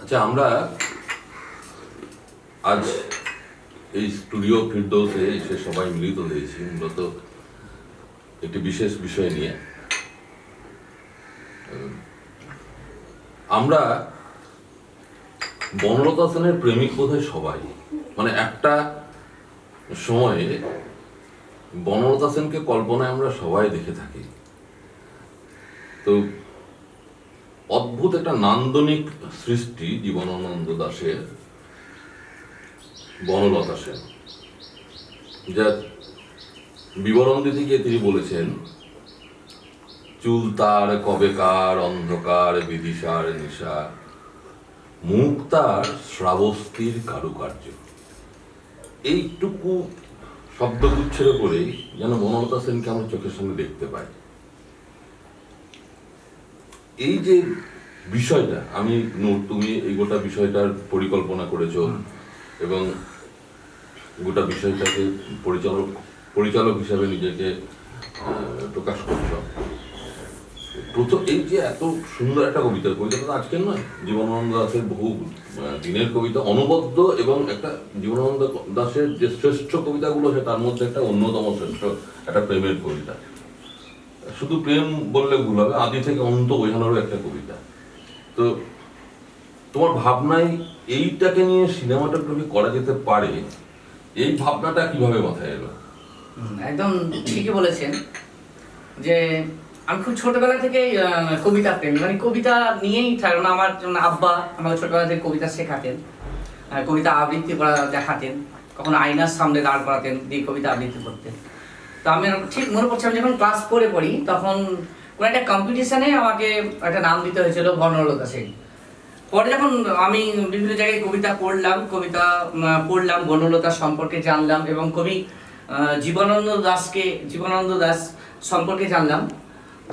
আচ্ছা আমরা আজ এই স্টুডিও ফিরদৌসে এসে সবাই মিলিত হয়েছি, মূলত একটি বিশেষ বিষয় নিয়ে। আমরা বনলতা সেনের প্রেমিক বোধহয় সবাই। মানে একটা সময়ে বনলতা সেনকে কল্পনায় আমরা সবাই দেখে থাকি। তো অদ্ভুত একটা নান্দনিক সৃষ্টি জীবনানন্দ দাশের, বনলতা সেন, যার বিবরণ দিতে গিয়ে তিনি বলেছেন, চুল তার কবেকার অন্ধকার, বিদিশার নিশা, মুখ তার শ্রাবস্তির কারুকার্য। এইটুকু শব্দগুচ্ছের করেই যেন বনলতা সেনকে আমরা চোখের সামনে দেখতে পাই। এই যে বিষয়টা আমি তুমি এই গোটা বিষয়টার পরিকল্পনা করেছ এবং গোটা বিষয়টাকে পরিচালক পরিচালক হিসাবে নিজেকে প্রকাশ করছ। প্রথম এই যে এত সুন্দর একটা কবিতা কবিতাটা তো আজকের নয় জীবনানন্দ দাসের বহু দিনের কবিতা অনবদ্য এবং একটা জীবনানন্দ দাসের যে শ্রেষ্ঠ কবিতাগুলো আছে তার মধ্যে একটা অন্যতম শ্রেষ্ঠ একটা প্রেমের কবিতা। শুধু প্রেম বললে ভুল হবে, আদি থেকে অন্ত বোঝানোরও একটা কবিতা। তো তোমার ভাবনায় এইটাকে নিয়ে সিনেমাটোগ্রাফি করা যেতে পারে, এই ভাবনাটা কীভাবে মাথায় এলো? একদম ঠিকই বলেছেন যে আমি খুব ছোটবেলা থেকে কবিতা প্রেমী। মানে কবিতা নিয়েই কারণ আমার যেমন আব্বা আমাকে ছোটবেলা থেকে কবিতা শেখাতেন কবিতা আবৃত্তি করা দেখাতেন, কখনো আয়নার সামনে দাঁড় করাতেন, দিয়ে কবিতা আবৃত্তি করতেন। তো আমি ঠিক মনে পড়ছে আমি যখন ক্লাস ফোরে পড়ি তখন কোনো একটা কম্পিটিশানে আমাকে একটা নাম দিতে হয়েছিল বর্ণলতা সেন। পরে যখন আমি বিভিন্ন জায়গায় কবিতা পড়লাম কবিতা পড়লাম বনলতা সম্পর্কে জানলাম এবং কবি জীবনানন্দ দাসকে জীবনানন্দ দাস সম্পর্কে জানলাম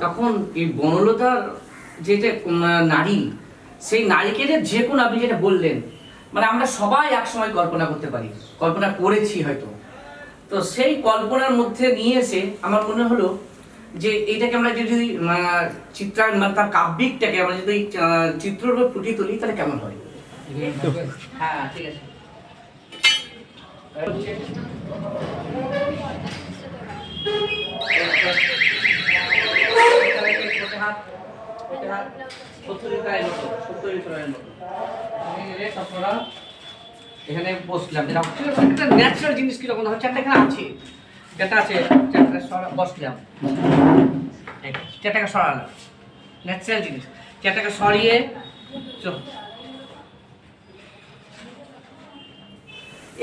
তখন এই বনলতার যেটা উম, নারী সেই নারীকে যে যে কোনো আপনি যেটা বললেন মানে আমরা সবাই একসময় কল্পনা করতে পারি। কল্পনা করেছি হয়তো। তো সেই কল্পনার মধ্যে নিয়ে এসে আমার মনে হলো যে এইটাকে আমরা যদি চিত্রায়ন মানে তার কাব্যিকটাকে আমরা যদি চিত্ররূপে ফুটিয়ে তুলি, তাহলে কেমন হয়? হ্যাঁ ঠিক আছে। এখানে বসলাম। একটা ন্যাচারাল জিনিস হচ্ছে একটা এখানে আছে। যেটা আছে বসলাম। সরালাম। ন্যাচারাল জিনিস। সরিয়ে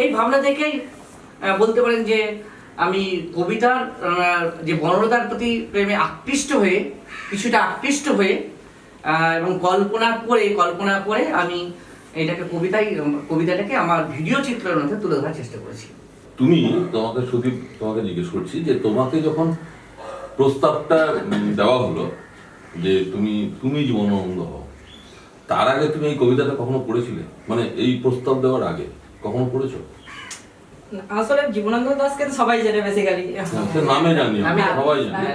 এই ভাবনা থেকেই বলতে পারেন যে আমি কবিতার যে বনলতার প্রতি প্রেমে আকৃষ্ট হয়ে, কিছুটা আকৃষ্ট হয়ে এবং কল্পনা করে কল্পনা করে আমি এটাকে কবিতায় কবিতাটাকে আমার ভিডিও চিত্রের মধ্যে তুলে ধরার চেষ্টা করেছি। তুমি তোমাকে সুদীপ তোমাকে জিজ্ঞেস করছি যে তোমাকে যখন প্রস্তাবটা দেওয়া হলো যে তুমি তুমি জীবনানন্দ হও তার আগে তুমি এই কবিতাটা কখনো পড়েছিলে? মানে এই প্রস্তাব দেওয়ার আগে কখনো পড়েছো? আসলে জীবনানন্দ দাসকে তো সবাই জানে বেসিক্যালি নামে জানি সবাই জানি। হ্যাঁ,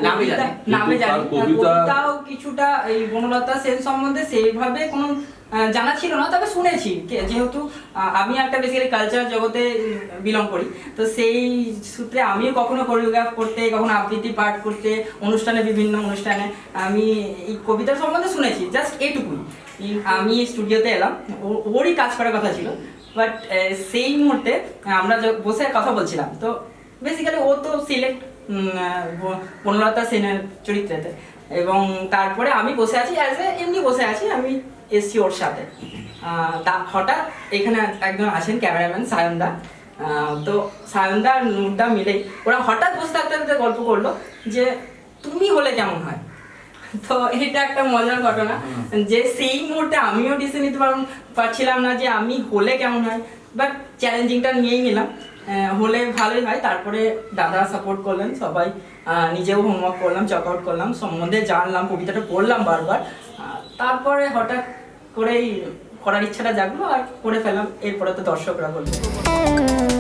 নামে জানি। কবিতা কিছুটা এই বনলতা সেন সম্বন্ধে সেইভাবে কোনো জানা ছিল না, তবে শুনেছি। যেহেতু আমি একটা বেসিক্যালি কালচার জগতে বিলং করি। তো সেই সূত্রে আমিও কখনো কোরিওগ্রাফ করতে, কখনো আবৃত্তি, পাঠ করতে, অনুষ্ঠানে, বিভিন্ন অনুষ্ঠানে, আমি এই কবিতা সম্বন্ধে শুনেছি জাস্ট এটুকুই। আমি স্টুডিওতে এলাম ওরই কাজ করার কথা ছিল। বাট সেই মুহূর্তে, আমরা বসে কথা বলছিলাম। তো বেসিক্যালি ও তো সিলেক্ট বনলতা সেনের চরিত্রেতে। এবং তারপরে আমি বসে আছি অ্যাজ এ এমনি বসে আছি, আমি এসছি ওর সাথে। তা হঠাৎ এখানে একজন আসেন ক্যামেরাম্যান সায়নদা। তো সায়নদা আর নূরদা মিলেই ওরা হঠাৎ বসে থাকতে থাকতে গল্প করল যে তুমি হলে কেমন হয়? তো এটা একটা মজার ঘটনা। যে সেই মুহূর্তে আমিও ডিসিশন নিতে পার- পারছিলাম না যে আমি হলে কেমন হয়। বাট চ্যালেঞ্জিংটা নিয়েই নিলাম। হলে ভালোই হয়। তারপরে দাদা সাপোর্ট করলেন সবাই। নিজেও হোমওয়ার্ক করলাম চেক আউট করলাম। সম্বন্ধে জানলাম কবিতাটা পড়লাম বারবার। তারপরে হঠাৎ করেই করার ইচ্ছাটা জাগলো আর করে ফেলাম এরপরে তো দর্শকরা করবে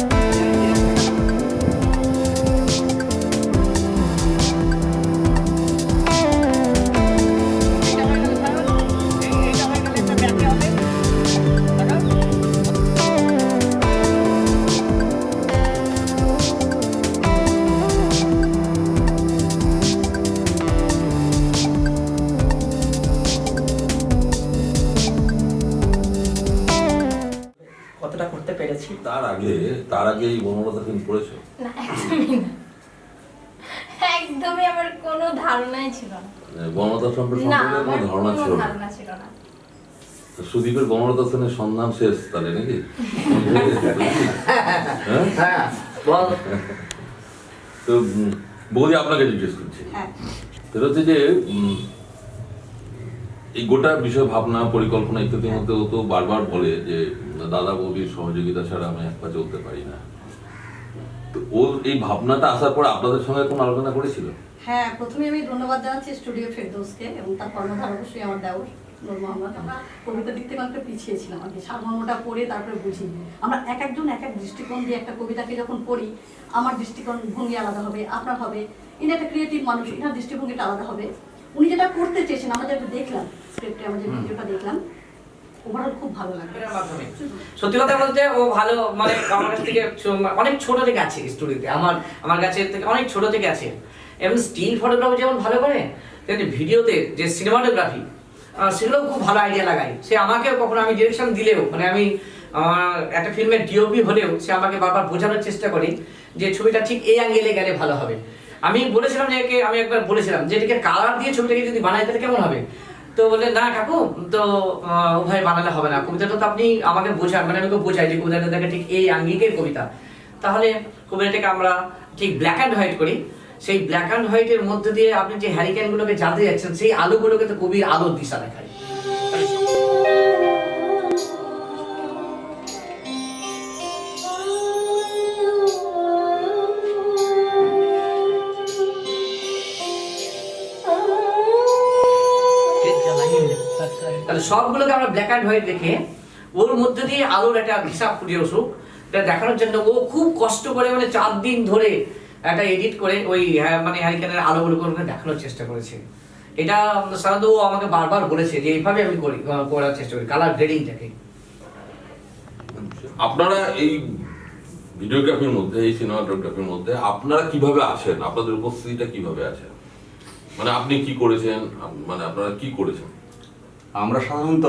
পেরেছি। তার আগে তার আগে এই বনলতা সেন পড়েছো না একদমই না। একদমই আমার কোনো ধারণাই ছিল না। বনলতা সম্পর্কে কোনো ধারণা ছিল না। ধারণা ছিল না। সুদীপের বনলতা সেনের সন্ধান শেষ তাহলে নাকি? হ্যাঁ? হ্যাঁ বল। তো বৌদি আপনাকে জিজ্ঞেস করছি। হ্যাঁ। সেটা হচ্ছে যে এই গোটা বিষয় ভাবনা পরিকল্পনা ইত্যাদির মধ্যে তো বারবার বলে যে দাদা বৌদির সহযোগিতা ছাড়া আমি এক পা চলতে পারি না। তো ওর এই ভাবনাটা আসার পর আপনাদের সঙ্গে কোনো আলোচনা করেছিল? হ্যাঁ প্রথমে আমি ধন্যবাদ জানাচ্ছি স্টুডিও ফেরদৌসকে এবং তার কর্ণধার অবশ্যই আমার নূর মোহাম্মদ। আমরা কবিতার দিক থেকে অনেকটা পিছিয়ে ছিলাম আর কি সারমর্মটা পড়ে তারপরে বুঝি আমরা এক একজন এক এক দৃষ্টিকোণ দিয়ে একটা কবিতাকে যখন পড়ি আমার দৃষ্টিকোণ ভঙ্গি আলাদা হবে আপনার হবে। ইনি একটা ক্রিয়েটিভ মানুষ এনার দৃষ্টিভঙ্গিটা আলাদা হবে। উনি যেটা করতে চেয়েছেন আমরা যেটা দেখলাম স্ক্রিপ্টে আমরা যে ভিডিওটা দেখলাম সত্যি কথা বলতে ও ভালো মানে আমার কাছ থেকে অনেক ছোট থেকে আছে স্টুডিওতে আমার আমার কাছে থেকে অনেক ছোট থেকে আছে। এবং স্টিল ফটোগ্রাফি যেমন ভালো করে, তেমনি ভিডিওতে যে সিনেমাটোগ্রাফি সেগুলোও খুব ভালো আইডিয়া লাগায়। সে আমাকে কখনো আমি ডিরেকশন দিলেও মানে আমি একটা ফিল্মের ডিওপি হলেও সে আমাকে বারবার বোঝানোর চেষ্টা করি যে ছবিটা ঠিক এই অ্যাঙ্গেলে গেলে ভালো হবে। আমি বলেছিলাম যে আমি একবার বলেছিলাম যে এটাকে কালার দিয়ে ছবিটাকে যদি বানাই তাহলে কেমন হবে? তো বলে না কাকু তো উভয় বানালে হবে না। কবিতাটা তো আপনি আমাকে বোঝান মানে আমি বোঝাই যে কবিতাটা দেখে ঠিক এই আঙ্গিকের কবিতা। তাহলে কবিতাটাকে আমরা ঠিক ব্ল্যাক অ্যান্ড হোয়াইট করি। সেই ব্ল্যাক অ্যান্ড হোয়াইটের মধ্যে দিয়ে আপনি যে হ্যারিকেনগুলোকে জানতে যাচ্ছেন, সেই আলোগুলোকে তো কবির আলোর দিশা দেখায়। সবগুলোকে আমরা ব্ল্যাক অ্যান্ড হোয়াইট রেখে ওর মধ্যে দিয়ে আলোর একটা হিসাব ফুটে আসুক এটা দেখানোর জন্য ও খুব কষ্ট করে মানে চার দিন ধরে একটা এডিট করে ওই হ্যাঁ, মানে হ্যারিকেনের আলোগুলো করে দেখানোর চেষ্টা করেছে। এটা সাধারণত ও আমাকে বারবার বলেছে যে এইভাবে আমি করি করার চেষ্টা করি কালার গ্রেডিংটাকে আপনারা এই ভিডিওগ্রাফির মধ্যে এই সিনেমাটোগ্রাফির মধ্যে আপনারা কীভাবে আছেন আপনাদের উপস্থিতিটা কীভাবে আছে? মানে আপনি কি করেছেন? মানে আপনারা কি করেছেন? আমরা সাধারণত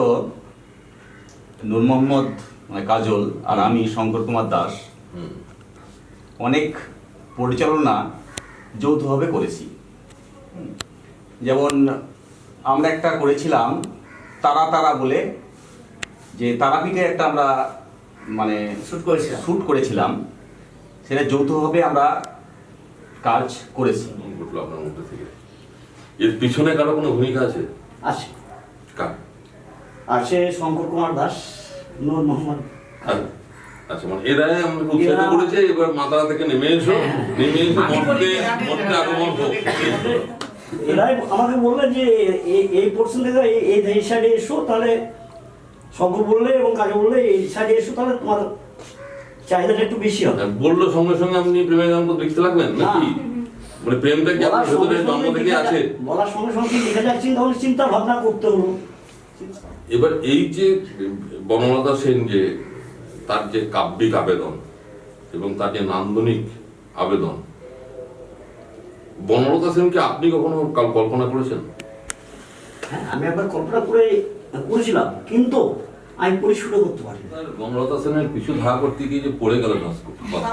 নূর মোহাম্মদ মানে কাজল আর আমি শঙ্কর কুমার দাস অনেক পরিচালনা যৌথভাবে করেছি। যেমন আমরা একটা করেছিলাম তারা তারা বলে যে তারাপীঠে একটা আমরা মানে শ্যুট করেছিলাম। শ্যুট করেছিলাম সেটা যৌথভাবে আমরা কাজ করেছি। আপনার মধ্যে থেকে। এর পিছনে কারও কোনো ভূমিকা আছে? আছে। আছে শঙ্কর কুমার দাস নূর মোহাম্মদ আর- আচ্ছা মানে এরাই আমাকে উৎসাহিত এরা- করেছে এবার মাতারা থেকে নেমে এসো। নেমে এসে আমি বলি মর্তে যে আগে- মর্তে আগমন হোক। এরাই আমাকে বললেন যে এই- সাইডে এসো তাহলে শঙ্কর বললে এবং কাজে বললে এই সাইডে এসো তাহলে তোমার চাহিদাটা একটু বেশি হবে। আর বলল সঙ্গে সঙ্গে আপনি প্রেমের গান লিখতে লাগলেন নাকি? মানে প্রেমটা কি আপনার সঙ্গে জন্ম থেকে আছে? বলার সঙ্গে সঙ্গে কি যাচ্ছে তখন চিন্তা ভাবনা করতে হলো। এবার এই যে বনলতা সেন যে, তার যে কাব্যিক আবেদন এবং তার যে নান্দনিক আবেদন, বনলতা সেনকে আপনি কখনো কল্পনা করেছেন? হ্যাঁ আমি একবার কল্পনা করে করেছিলাম, কিন্তু আমি পরিশোধ করতে পারি বনলতা সেনের পিছু ধারা করতে গিয়ে যে পড়ে গেল বাস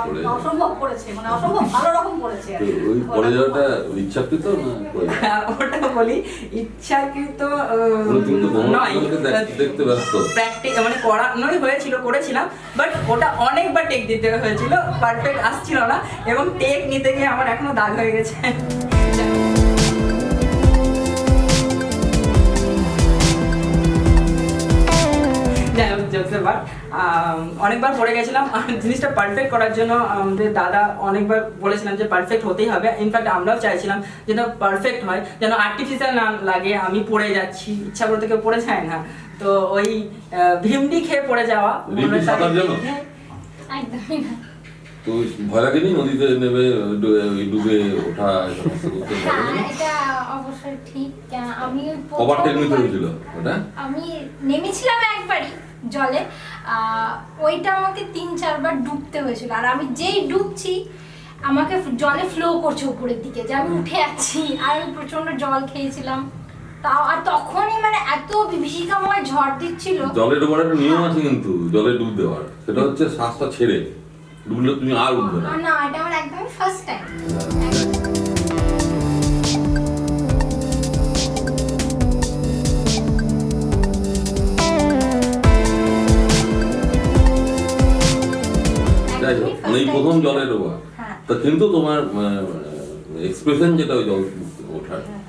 করে অসম্ভব করেছে মানে অসম্ভব ভালো রকম কি। ওই পড়ে যাওয়াটা ইচ্ছাকৃত না যাওয়া? ওটা বলি ইচ্ছাকৃত নয়। দেখতে ব্যস্ত। প্র্যাকটিস মানে করানোই হয়েছিল করেছিলাম বাট ওটা অনেকবার টেক দিতে হয়েছিল পারফেক্ট আসছিল না এবং টেক নিতে গিয়ে আমার এখনও দাগ হয়ে গেছে। যাই জোকসের বার। অনেকবার পড়ে গেছিলাম। জিনিসটা পারফেক্ট করার জন্য আমাদের দাদা অনেকবার বলেছিলাম যে পারফেক্ট হতেই হবে। ইনফ্যাক্ট আমরাও চাইছিলাম যেন পারফেক্ট হয় যেন আর্টিফিশিয়াল না লাগে আমি পড়ে যাচ্ছি। ইচ্ছা করতে কেউ পড়ে যায় না। তো ওই ভিমডি খেয়ে পড়ে যাওয়া? একদমই না। তো ভয় লাগেনি? নদীতে নেবে ডুবে ওঠা? এটা অবশ্যই ঠিক। আমি কবার টেক হয়েছিল ওটা? আমি নেমেছিলাম একবারই। জলে ওইটা আমাকে তিন চারবার ডুবতে হয়েছিল। আর আমি যেই ডুবছি আমাকে জলে ফ্লো করছে উপরের দিকে যে আমি উঠে যাচ্ছি। আর আমি প্রচণ্ড জল খেয়েছিলাম। তাও আর তখনই মানে এত বিভীষিকাময় ঝড় দিচ্ছিল। জলে ডোবার একটা নিয়ম আছে কিন্তু জলে ডুব দেওয়ার। সেটা হচ্ছে শ্বাসটা ছেড়ে ডুবলে তুমি আর উঠবে না। না এটা আমার একদমই ফার্স্ট টাইম যাই হোক মানে এই প্রথম জলের ডোবা হ্যাঁ। তা কিন্তু তোমার এক্সপ্রেশন যেটা ওই জল ওঠার ভালো।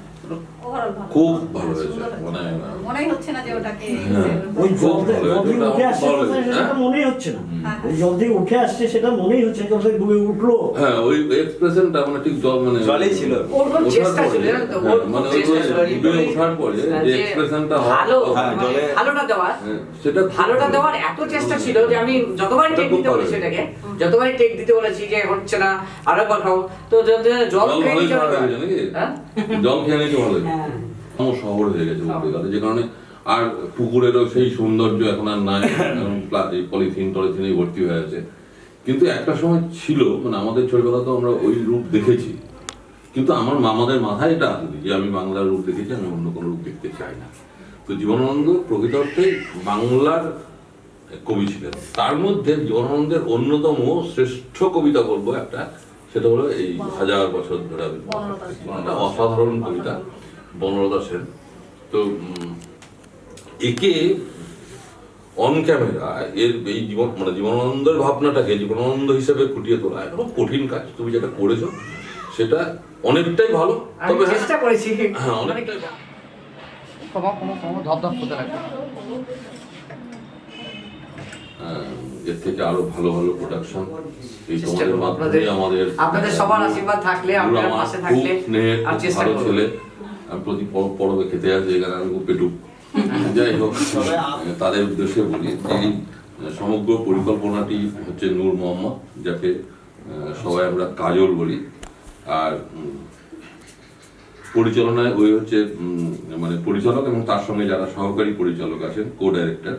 খুব ভালো হয়েছে। মানে মনেই হচ্ছে না যে ওটাকে হ্যাঁ। ওই জল থেকে জল উঠে আসছে সেটা হ্যাঁ? মনেই হচ্ছে না হ্যাঁ। জল থেকে উঠে আসছে সেটা মনেই হচ্ছে জল থেকে ডুবে উঠল হ্যাঁ ওই এক্সপ্রেশনটা মানে ঠিক জল মানে জলেই ছিল। ওর খুব ওঠার চেষ্টা ছিল, জানো তো? হ্যাঁ, ওর খুব মানে ওই চেষ্টা ছিল, ডুবে ওঠার পরে যে যে এক্সপ্রেশনটা ভালো হ্যাঁ, মানে জলে- ভালোটা দেওয়ার সেটা ভালোটা দেওয়ার এত চেষ্টা ছিল যে আমি যতবারই ওটা টেক দিতে বলেছি এটাকে যতবারই টেক দিতে বলেছি যে হচ্ছে না আরও পাঠাও তো জল জল খেয়ে হ্যাঁ? জল খেয়ে নিতে ভালো। আমার শহর হয়ে গেছে বলতে যে কারণে আর পুকুরেরও সেই সৌন্দর্য এখন আর নাই। পলিথিন টলিথিনে ভর্তি হয়ে আছে। কিন্তু একটা সময় ছিল মানে আমাদের ছোটবেলা তো আমরা ওই রূপ দেখেছি। কিন্তু আমার মামাদের মাথায় এটা আসেনি যে আমি বাংলার রূপ দেখেছি আমি অন্য কোনো রূপ দেখতে চাই না। তো জীবনানন্দ প্রকৃত অর্থে বাংলার কবি ছিলেন। তার মধ্যে জীবনানন্দের অন্যতম শ্রেষ্ঠ কবিতা বলব একটা সেটা হলো এই হাজার বছর ধরে আমি একটা অসাধারণ কবিতা বনলতা সেন। তো একে অন ক্যামেরা এর এই জীবন মানে জীবনানন্দের ভাবনাটাকে জীবনানন্দ হিসেবে ফুটিয়ে তোলা এটা খুব কঠিন কাজ। তুমি যেটা করেছ সেটা অনেকটাই ভালো। তবে হ্যাঁ, চেষ্টা করেছি। হ্যাঁ অনেকটাই ধপ ধপ করতে লাগবে এর থেকে আরও ভালো ভালো প্রোডাকশন এই তোমাদের মাধ্যমে আমাদের আপনাদের সবার আশীর্বাদ থাকলে, আপনারা পাশে থাকলে আর চেষ্টা ভালো করব। ছেলে প্রতি পরবে খেতে আসে এখানে আমি খুব পেটুক। যাই হোক তাদের উদ্দেশ্যে বলি এই সমগ্র পরিকল্পনাটি হচ্ছে নূর মোহাম্মদ যাকে সবাই আমরা কাজল বলি। আর পরিচালনায় ওই হচ্ছে মানে পরিচালক এবং তার সঙ্গে যারা সহকারী পরিচালক আছেন কো ডাইরেক্টর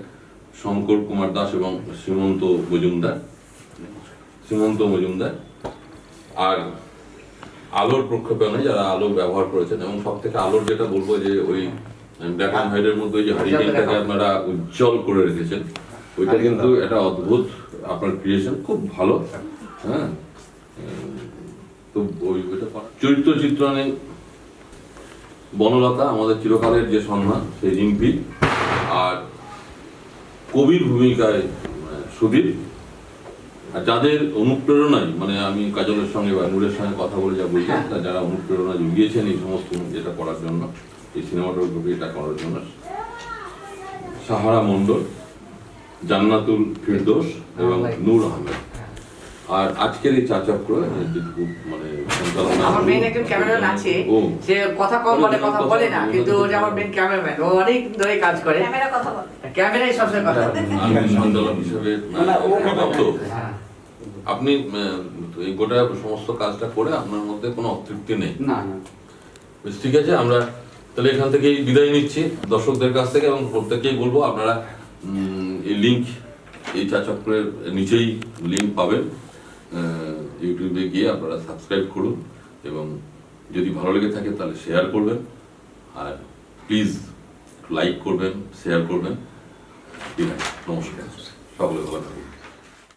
শঙ্কর কুমার দাস এবং শ্রীমন্ত মজুমদার। শ্রীমন্ত মজুমদার। আর আলোর প্রক্ষেপণে যারা আলো ব্যবহার করেছেন এবং সব থেকে আলোর যেটা বলব যে ওই ব্ল্যাক অ্যান্ড হোয়াইটের মধ্যে ওই যে হারিকেনটাকে আপনারা উজ্জ্বল করে রেখেছেন ওইটা কিন্তু একটা অদ্ভুত আপনার ক্রিয়েশন খুব ভালো। হ্যাঁ? তো ওই ওইটা চরিত্র চিত্রণে বনলতা আমাদের চিরকালের যে সম্মান সেই রিম্পি। আর কবির ভূমিকায় আহ, সুদীপ আর যাদের অনুপ্রেরণায় মানে আমি কাজলের সঙ্গে বা নূরের সঙ্গে কথা বলে যা বললাম তা যারা অনুপ্রেরণা জুগিয়েছেন এই সমস্ত এটা করার জন্য এই সিনেমাটোগ্রাফি এটা করার জন্য। সাহারা মণ্ডল জান্নাতুল ফিরদোস এবং নূর আহমেদ। আর আজকের এই চাচক্র যেটুকু মানে আমার মেন একজন ক্যামেরাম্যান আছে ও সে কথা কম বলে কথা বলে না কিন্তু আমার মেন ক্যামেরাম্যান ও অনেক ধরে কাজ করে। ক্যামেরা কথা বল। ক্যামেরাই সবসময় কথা। বলে আমি সঞ্চালক হিসেবে না, ও প্রাপ্ত। হ্যাঁ। আপনি এই গোটা সমস্ত কাজটা করে আপনার মধ্যে কোনো অতৃপ্তি নেই? না না। বেশ, ঠিক আছে আমরা তাহলে এখান থেকেই বিদায় নিচ্ছি। দর্শকদের কাছ থেকে এবং প্রত্যেকেই বলব আপনারা এই লিঙ্ক এই চা চক্রের নিচেই লিঙ্ক পাবেন। ইউটিউবে গিয়ে আপনারা সাবস্ক্রাইব করুন এবং যদি ভালো লেগে থাকে তাহলে শেয়ার করবেন। আর প্লিজ লাইক করবেন শেয়ার করবেন। ঠিক আছে নমস্কার সকলে ভালো থাকুন